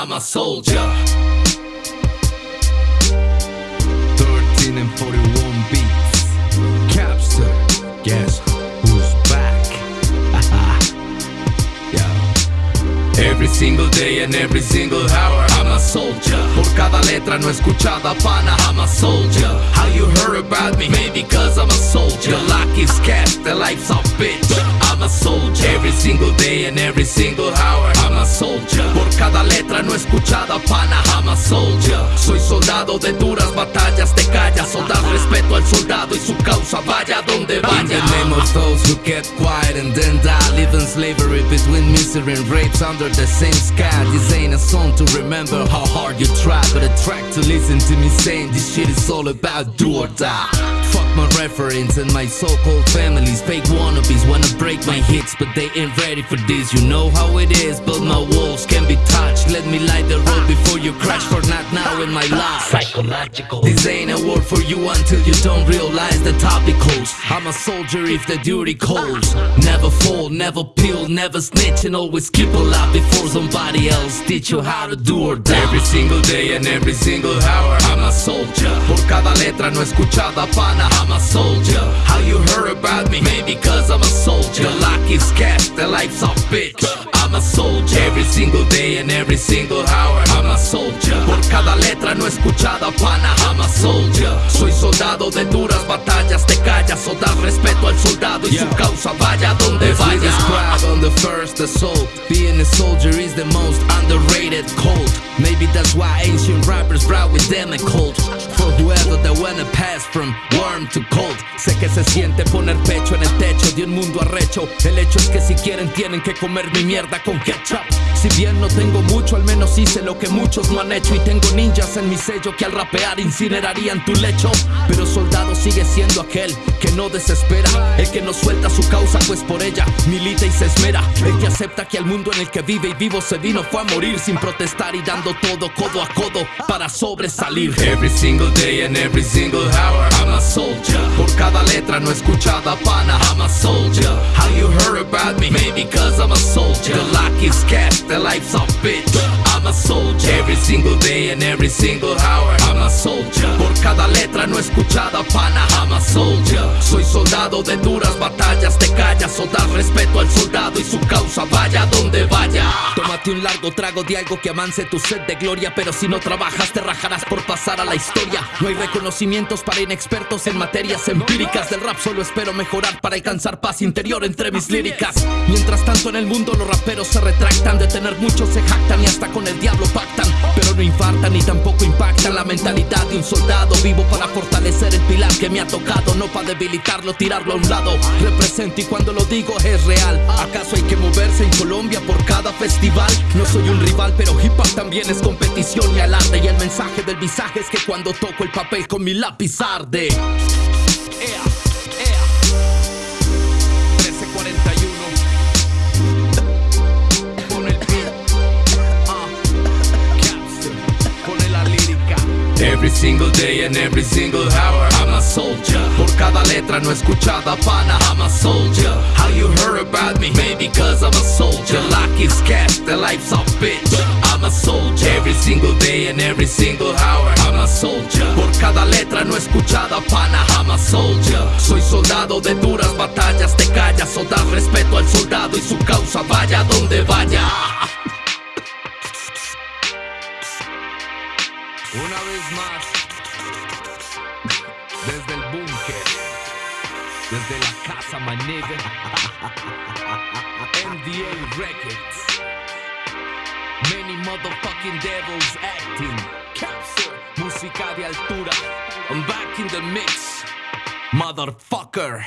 I'm a soldier. 13 and 41 beats. Capster. Guess who's back? yeah. Every single day and every single hour, I'm a soldier. Por cada letra no escuchada, pana, I'm a soldier. How you heard about me? Maybe cause I'm a soldier. Your luck cast, the life's a bitch. I'm a. Every single day and every single hour, I'm a soldier. Por cada letra no escuchada, pana, I'm a soldier. Soy soldado de duras batallas, te callas o das respeto al soldado y su causa, vaya donde vaya. of those who kept quiet and then die, in slavery between misery and rapes under the same sky. This ain't a song to remember how hard you try, but a track to listen to me saying this shit is all about do or die. Fuck my reference and my so-called families. Fake wannabes wanna break my hits, but they ain't ready for this. You know how it is, but my walls can. Let me light the road before you crash. For not now in my life. Psychological. This ain't a word for you until you don't realize the topic holds. I'm a soldier if the duty calls. Never fall, never peel, never snitch, and always keep a lie before somebody else teach you how to do or die. Every single day and every single hour, I'm a soldier. Por cada letra no escuchada, pana, I'm a soldier. How you heard about me? Maybe cause I'm a soldier. Your luck is cast, the life's a bitch. I'm a soldier. Por cada letra no escuchada, pana, I'm a soldier. Soy soldado de duras batallas, te callas o das respeto al soldado y su Causa, vaya donde vaya. on the first assault, being a soldier is the most underrated cult. Maybe that's why ancient rappers brought with them a cult. For whoever that wanna pass from worm to cold. Sé que se siente poner pecho en el techo de un mundo arrecho. El hecho es que si quieren tienen que comer mi mierda con ketchup. Si bien no tengo mucho, al menos hice lo que muchos no han hecho. Y tengo ninjas en mi sello que al rapear incinerarían tu lecho. Pero soldado sigue siendo aquel que no desespera. El que no suelta su causa, pues por ella milita y se esmera. El que acepta que al mundo en el que vive y vivo se vino fue a morir sin protestar y dando todo codo a codo para sobresalir. Every single day and every single hour, I'm a soldier. Por cada letra no escuchada, pana, I'm a soldier. How you heard about me? Maybe cause I'm a soldier. The luck is cast, the life's a bitch. I'm a soldier. Every single day and every single hour, I'm a soldier. Por cada letra no escuchada, pana, I'm a soldier. Soy soldado de duras batallas, te callas o das respeto al soldado y su causa, vaya donde vaya. Tómate un largo trago de algo que amance tu sed de gloria, pero si no trabajas te rajarás por pasar a la historia. No hay reconocimientos para inexpertos en materias empíricas del rap, solo espero mejorar para alcanzar paz interior entre mis líricas. Mientras tanto en el mundo los raperos se retractan, de tener muchos se jactan y hasta con el diablo pactan, pero no infartan ni tampoco impactan la mentalidad de un soldado vivo para fortalecer el pilar que me ha tocado, no para debilitarlo, tirarlo a un lado. Represento y cuando lo digo es real. ¿Acaso hay que moverse en Colombia por cada festival? No soy un rival, pero hip hop también es competición y alarde. Y el mensaje del visaje es que cuando toco el papel con mi lápiz arde. Single day and every single hour, I'm a soldier. Por cada letra no escuchada, pana, I'm a soldier. How you heard about me? Maybe cause I'm a soldier. Luck is cast, the life's a bitch. I'm a soldier. Every single day and every single hour, I'm a soldier. Por cada letra no escuchada, pana, I'm a soldier. Soy soldado de duras desde la casa, my nigga. MDA Records. Many motherfucking devils acting. Capture, música de altura. I'm back in the mix, motherfucker.